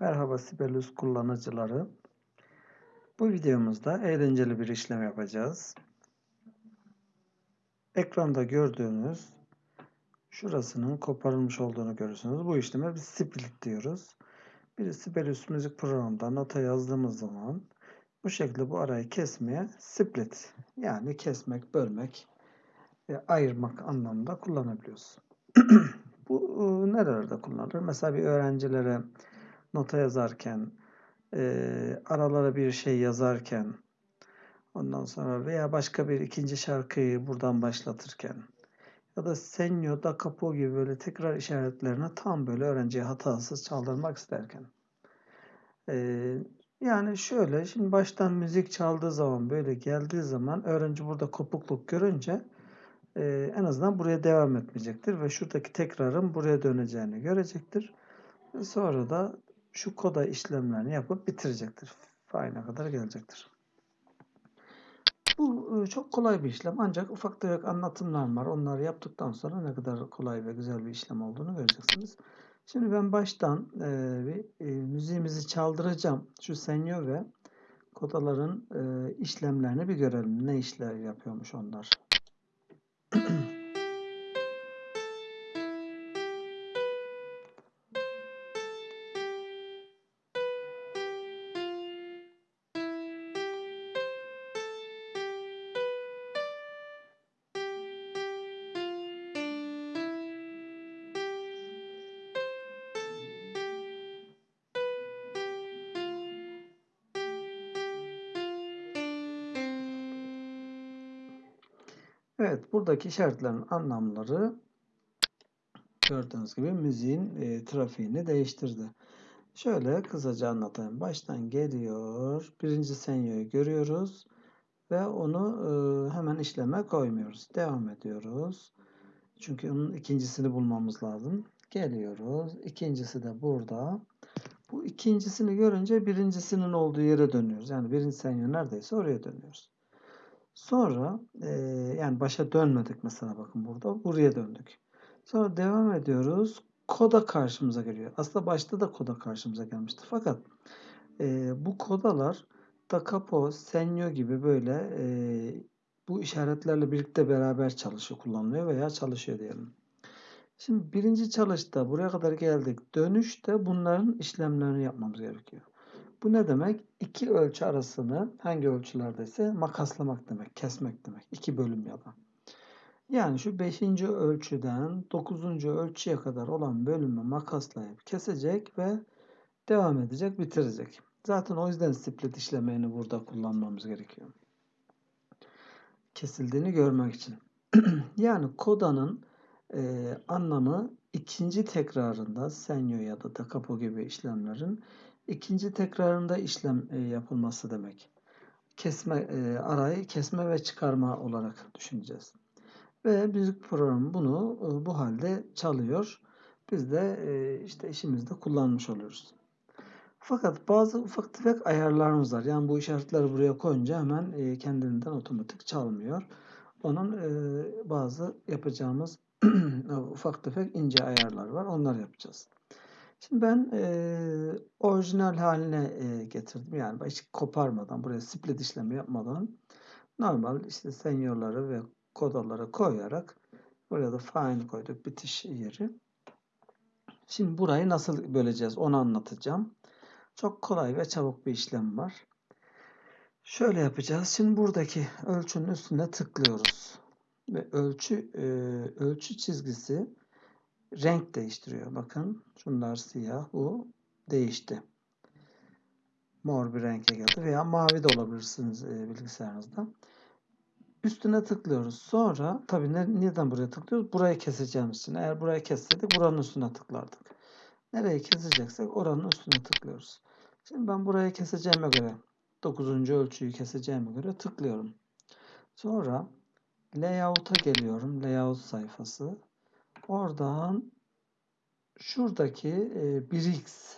Merhaba Sibelius kullanıcıları. Bu videomuzda eğlenceli bir işlem yapacağız. Ekranda gördüğünüz şurasının koparılmış olduğunu görürsünüz. Bu işleme biz split diyoruz. Bir Sibelius müzik programında nota yazdığımız zaman bu şekilde bu arayı kesmeye split yani kesmek, bölmek ve ayırmak anlamında kullanabiliyoruz. bu ıı, nerelerde kullanılır? Mesela bir öğrencilere nota yazarken, e, aralara bir şey yazarken, ondan sonra veya başka bir ikinci şarkıyı buradan başlatırken ya da senyo da capo gibi böyle tekrar işaretlerini tam böyle öğrenciye hatasız çaldırmak isterken. E, yani şöyle şimdi baştan müzik çaldığı zaman böyle geldiği zaman öğrenci burada kopukluk görünce e, en azından buraya devam etmeyecektir ve şuradaki tekrarın buraya döneceğini görecektir. Sonra da şu koda işlemlerini yapıp bitirecektir. File'a kadar gelecektir. Bu e, çok kolay bir işlem ancak ufak tefek anlatımlar var. Onları yaptıktan sonra ne kadar kolay ve güzel bir işlem olduğunu göreceksiniz. Şimdi ben baştan e, bir e, müziğimizi çaldıracağım. Şu senyo ve kodaların e, işlemlerini bir görelim. Ne işler yapıyormuş onlar. Evet, buradaki işaretlerin anlamları gördüğünüz gibi müziğin e, trafiğini değiştirdi. Şöyle kısaca anlatayım. Baştan geliyor. Birinci senyoyu görüyoruz ve onu e, hemen işleme koymuyoruz. Devam ediyoruz. Çünkü onun ikincisini bulmamız lazım. Geliyoruz. İkincisi de burada. Bu ikincisini görünce birincisinin olduğu yere dönüyoruz. Yani birinci senyo neredeyse oraya dönüyoruz. Sonra e, yani başa dönmedik mesela bakın burada. Buraya döndük. Sonra devam ediyoruz. Koda karşımıza geliyor. Aslında başta da koda karşımıza gelmişti. Fakat e, bu kodalar da capo, senyo gibi böyle e, bu işaretlerle birlikte beraber çalışıyor, kullanılıyor veya çalışıyor diyelim. Şimdi birinci çalışta buraya kadar geldik. Dönüşte bunların işlemlerini yapmamız gerekiyor. Bu ne demek? İki ölçü arasını hangi ölçülerdeyse makaslamak demek, kesmek demek. İki bölüm ya da. Yani şu beşinci ölçüden dokuzuncu ölçüye kadar olan bölümü makaslayıp kesecek ve devam edecek, bitirecek. Zaten o yüzden split işlemini burada kullanmamız gerekiyor. Kesildiğini görmek için. yani kodanın e, anlamı ikinci tekrarında senyo ya da da capo gibi işlemlerin ikinci tekrarında işlem e, yapılması demek. Kesme e, arayı kesme ve çıkarma olarak düşüneceğiz. Ve müzik programı bunu e, bu halde çalıyor. Biz de işte işimizde kullanmış oluyoruz. Fakat bazı ufak tefek ayarlarımız var. Yani bu işaretleri buraya koyunca hemen e, kendiliğinden otomatik çalmıyor. Onun bazı yapacağımız ufak tefek ince ayarlar var. Onları yapacağız. Şimdi ben e, orijinal haline e, getirdim. Yani hiç koparmadan, buraya split işlemi yapmadan normal işte senyorları ve kodaları koyarak buraya da fine koyduk bitiş yeri. Şimdi burayı nasıl böleceğiz onu anlatacağım. Çok kolay ve çabuk bir işlem var. Şöyle yapacağız. Şimdi buradaki ölçünün üstüne tıklıyoruz. Ve ölçü e, ölçü çizgisi renk değiştiriyor. Bakın şunlar siyah. Bu değişti. Mor bir renge geldi. Veya mavi de olabilirsiniz e, bilgisayarınızda. Üstüne tıklıyoruz. Sonra tabii ne, neden buraya tıklıyoruz? Burayı keseceğimiz için. Eğer burayı kesseydik buranın üstüne tıklardık. Nereyi keseceksek oranın üstüne tıklıyoruz. Şimdi ben burayı keseceğime göre 9. ölçüyü keseceğime göre tıklıyorum. Sonra layout'a geliyorum. Layout sayfası. Oradan şuradaki e, 1x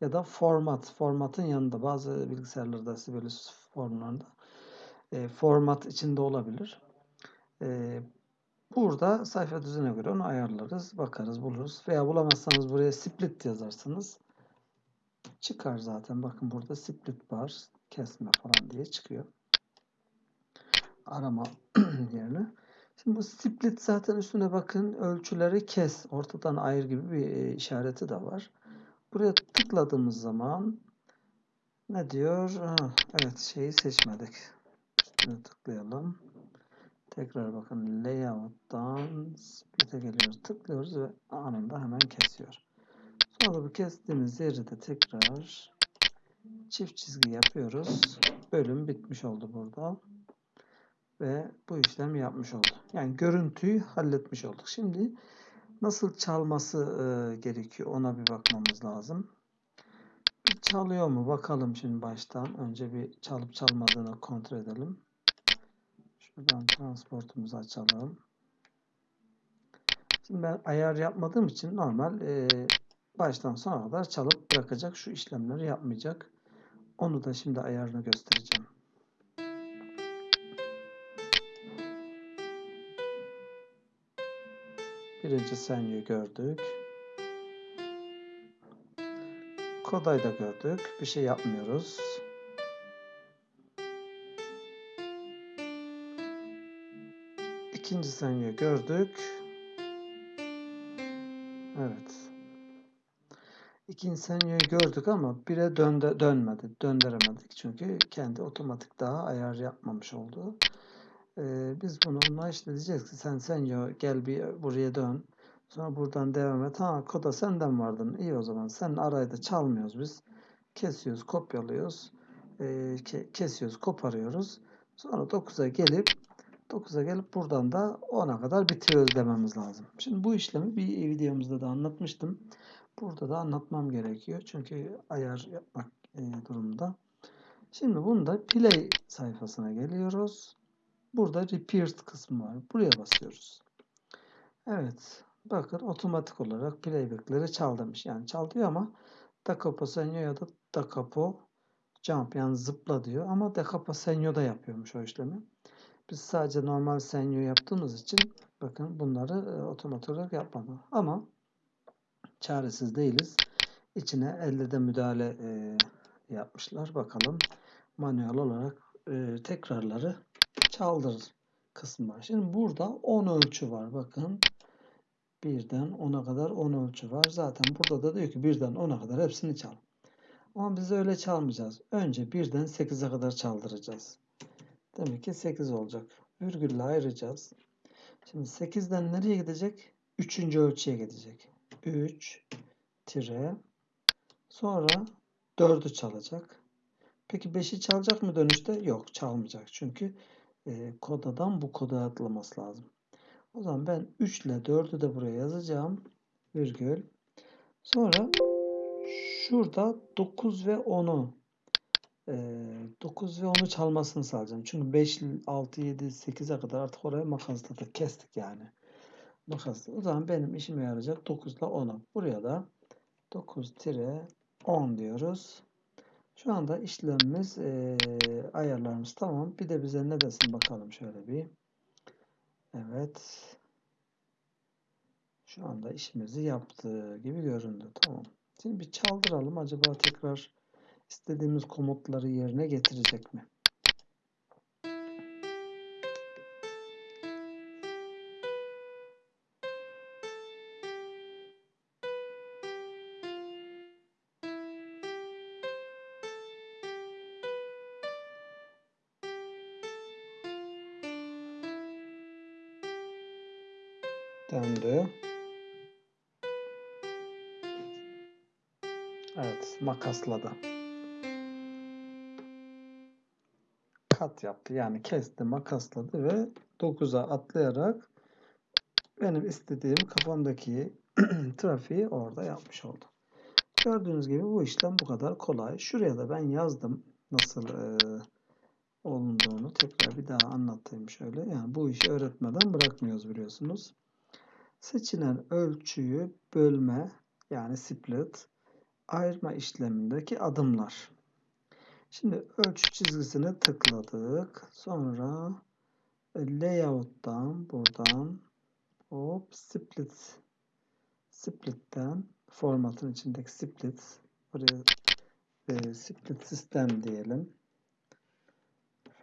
ya da format, formatın yanında bazı bilgisayarlarda Sibelius formlarında e, format içinde olabilir. E, burada sayfa düzene göre onu ayarlarız, bakarız, buluruz. Veya bulamazsanız buraya split yazarsınız. Çıkar zaten. Bakın burada split bar kesme falan diye çıkıyor. Arama yerine. Şimdi bu split zaten üstüne bakın ölçüleri kes. Ortadan ayır gibi bir e, işareti de var. Buraya tıkladığımız zaman ne diyor? Ha, evet şeyi seçmedik. Üstüne tıklayalım. Tekrar bakın layout'tan split'e geliyoruz. Tıklıyoruz ve anında hemen kesiyor. Sonra bu kestiğimiz yeri de tekrar çift çizgi yapıyoruz. Bölüm bitmiş oldu burada. Ve bu işlemi yapmış olduk. Yani görüntüyü halletmiş olduk. Şimdi nasıl çalması e, gerekiyor ona bir bakmamız lazım. Bir çalıyor mu bakalım şimdi baştan. Önce bir çalıp çalmadığını kontrol edelim. Şuradan transportumuzu açalım. Şimdi ben ayar yapmadığım için normal e, baştan sona kadar çalıp bırakacak. Şu işlemleri yapmayacak. Onu da şimdi ayarını göstereceğim. Birinci senyoyu gördük. Kodayı da gördük. Bir şey yapmıyoruz. İkinci senyoyu gördük. Evet. İkinci senyoyu gördük ama bire dönde, dönmedi. Döndüremedik. Çünkü kendi otomatik daha ayar yapmamış oldu. Ee, biz bunu ona işte diyeceğiz ki sen senyo gel bir buraya dön. Sonra buradan devam et. Ha koda senden vardın. İyi o zaman. Sen arayı çalmıyoruz biz. Kesiyoruz, kopyalıyoruz. E, ke kesiyoruz, koparıyoruz. Sonra 9'a gelip 9'a gelip buradan da 10'a kadar bitiriyoruz dememiz lazım. Şimdi bu işlemi bir videomuzda da anlatmıştım. Burada da anlatmam gerekiyor. Çünkü ayar yapmak e, durumunda. Şimdi bunda play sayfasına geliyoruz. Burada repeat kısmı var. Buraya basıyoruz. Evet. Bakın otomatik olarak playback'leri çal demiş. Yani çal diyor ama da capo senyo ya da da capo jump yani zıpla diyor. Ama da capo senyo da yapıyormuş o işlemi. Biz sadece normal senyo yaptığımız için bakın bunları e, otomatik olarak yapmadı. Ama çaresiz değiliz. İçine elde de müdahale e, yapmışlar. Bakalım manuel olarak e, tekrarları çaldır kısmı var. Şimdi burada 10 ölçü var. Bakın birden 10'a kadar 10 ölçü var. Zaten burada da diyor ki birden 10'a kadar hepsini çal. Ama biz öyle çalmayacağız. Önce birden 8'e kadar çaldıracağız. Demek ki 8 olacak. Virgülle ayıracağız. Şimdi 8'den nereye gidecek? 3. ölçüye gidecek. 3 tire sonra 4'ü çalacak. Peki 5'i çalacak mı dönüşte? Yok çalmayacak. Çünkü e, kodadan bu koda atlaması lazım. O zaman ben 3 ile 4'ü de buraya yazacağım. Virgül. Sonra şurada 9 ve 10'u 9 ve 10'u çalmasını sağlayacağım. Çünkü 5, 6, 7, 8'e kadar artık oraya makasladık. Kestik yani. Makasla. O zaman benim işime yarayacak 9 ile 10'u. Buraya da 9-10 diyoruz. Şu anda işlemimiz e, ayarlarımız tamam. Bir de bize ne desin bakalım şöyle bir. Evet. Şu anda işimizi yaptığı gibi göründü. Tamam. Şimdi bir çaldıralım. Acaba tekrar istediğimiz komutları yerine getirecek mi? Döndü. Evet, makasladı. Kat yaptı. Yani kesti, makasladı ve 9'a atlayarak benim istediğim kafamdaki trafiği orada yapmış oldu. Gördüğünüz gibi bu işlem bu kadar kolay. Şuraya da ben yazdım nasıl e, olunduğunu. Tekrar bir daha anlatayım şöyle. Yani bu işi öğretmeden bırakmıyoruz biliyorsunuz. Seçilen ölçüyü bölme yani split ayırma işlemindeki adımlar. Şimdi ölçü çizgisini tıkladık. Sonra layout'tan buradan hop split split'ten formatın içindeki split buraya e, split sistem diyelim.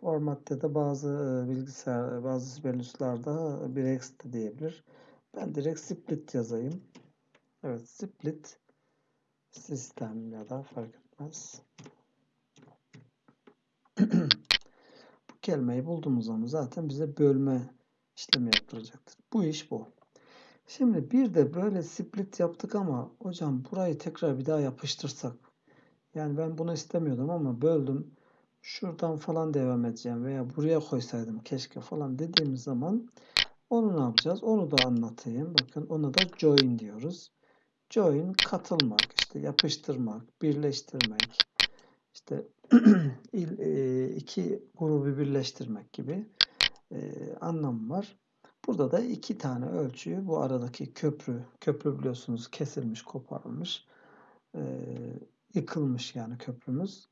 Formatta da bazı e, bilgisayar, bazı siberüslarda bir ext diyebilir. Ben direkt split yazayım. Evet, split sistem ya da fark etmez. bu kelimeyi bulduğumuz zaman zaten bize bölme işlemi yaptıracaktır. Bu iş bu. Şimdi bir de böyle split yaptık ama hocam burayı tekrar bir daha yapıştırsak. Yani ben bunu istemiyordum ama böldüm. Şuradan falan devam edeceğim veya buraya koysaydım keşke falan dediğimiz zaman onu ne yapacağız? Onu da anlatayım. Bakın ona da join diyoruz. Join katılmak, işte yapıştırmak, birleştirmek, işte e, iki grubu birleştirmek gibi e, anlam var. Burada da iki tane ölçüyü bu aradaki köprü, köprü biliyorsunuz kesilmiş, koparılmış, e, yıkılmış yani köprümüz.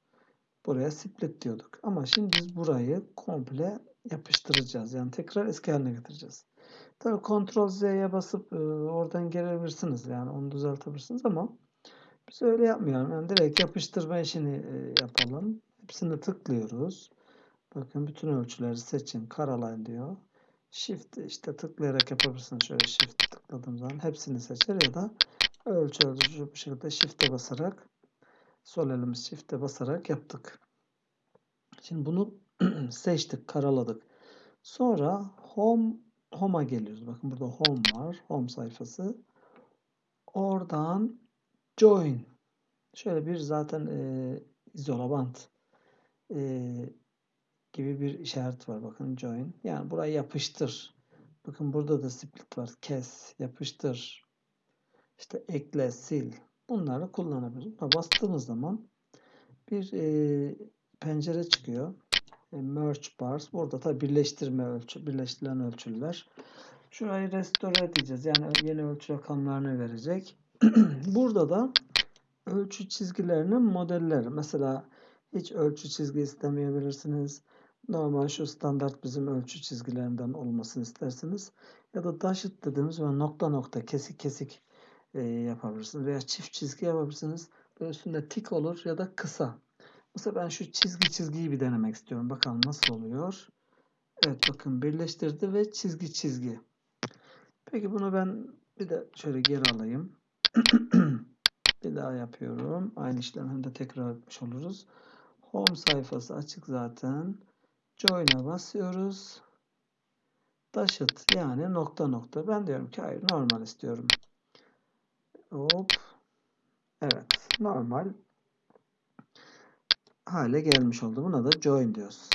Buraya split diyorduk. Ama şimdi biz burayı komple yapıştıracağız. Yani tekrar eski haline getireceğiz. Tabii Ctrl Z'ye basıp e, oradan gelebilirsiniz. Yani onu düzeltebilirsiniz ama biz öyle yapmayalım. Yani direkt yapıştırma işini e, yapalım. Hepsini tıklıyoruz. Bakın bütün ölçüleri seçin. Karalayın diyor. Shift işte tıklayarak yapabilirsiniz. Şöyle Shift tıkladığım zaman hepsini seçer ya da ölçü ölçücü bir şekilde Shift'e basarak sol elimiz Shift'e basarak yaptık. Şimdi bunu seçtik, karaladık. Sonra Home Home'a geliyoruz. Bakın burada Home var. Home sayfası. Oradan Join. Şöyle bir zaten e, izolabant e, gibi bir işaret var. Bakın Join. Yani burayı yapıştır. Bakın burada da split var. Kes, yapıştır. İşte ekle, sil. Bunları kullanabiliriz. Bastığımız zaman bir e, pencere çıkıyor. E, merge bars. Burada da birleştirme ölçü, birleştirilen ölçüler. Şurayı restore edeceğiz. Yani yeni ölçü rakamlarını verecek. Burada da ölçü çizgilerinin modelleri. Mesela hiç ölçü çizgi istemeyebilirsiniz. Normal şu standart bizim ölçü çizgilerinden olmasını istersiniz. Ya da dashed dediğimiz ve nokta nokta kesik kesik e, yapabilirsiniz. Veya çift çizgi yapabilirsiniz. Böyle üstünde tik olur ya da kısa. Mesela ben şu çizgi çizgiyi bir denemek istiyorum. Bakalım nasıl oluyor. Evet bakın birleştirdi ve çizgi çizgi. Peki bunu ben bir de şöyle geri alayım. bir daha yapıyorum. Aynı işlemi de tekrar etmiş oluruz. Home sayfası açık zaten. Join'e basıyoruz. Daşıt yani nokta nokta. Ben diyorum ki hayır normal istiyorum. Hop. Evet normal hale gelmiş oldu. Buna da join diyoruz.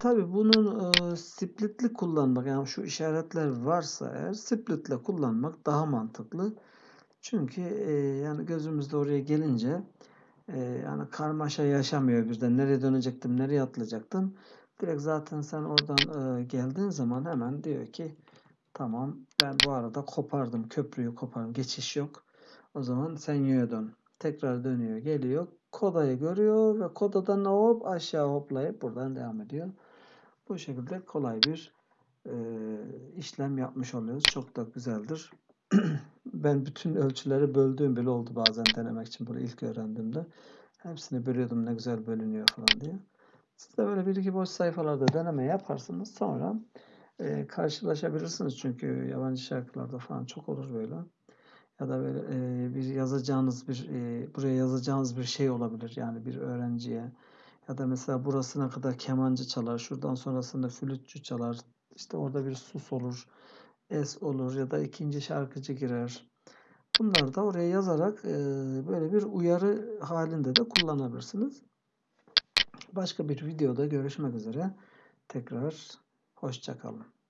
Tabi bunun e, splitli kullanmak yani şu işaretler varsa eğer splitle kullanmak daha mantıklı. Çünkü e, yani gözümüzde oraya gelince e, yani karmaşa yaşamıyor birden. Nereye dönecektim, nereye atlayacaktım. Direkt zaten sen oradan e, geldiğin zaman hemen diyor ki tamam ben bu arada kopardım köprüyü kopardım geçiş yok. O zaman sen yöne dön. Tekrar dönüyor geliyor kodayı görüyor ve kodadan hop aşağı hoplayıp buradan devam ediyor. Bu şekilde kolay bir e, işlem yapmış oluyoruz. Çok da güzeldir. ben bütün ölçüleri böldüğüm bile oldu bazen denemek için bunu ilk öğrendiğimde. Hepsini bölüyordum ne güzel bölünüyor falan diye. Siz de böyle bir iki boş sayfalarda deneme yaparsınız. Sonra e, karşılaşabilirsiniz. Çünkü yabancı şarkılarda falan çok olur böyle. Ya da böyle e, bir yazacağınız bir e, buraya yazacağınız bir şey olabilir. Yani bir öğrenciye ya da mesela burasına kadar kemancı çalar. Şuradan sonrasında flütçü çalar. İşte orada bir sus olur. Es olur ya da ikinci şarkıcı girer. Bunları da oraya yazarak e, böyle bir uyarı halinde de kullanabilirsiniz. Başka bir videoda görüşmek üzere. Tekrar hoşçakalın.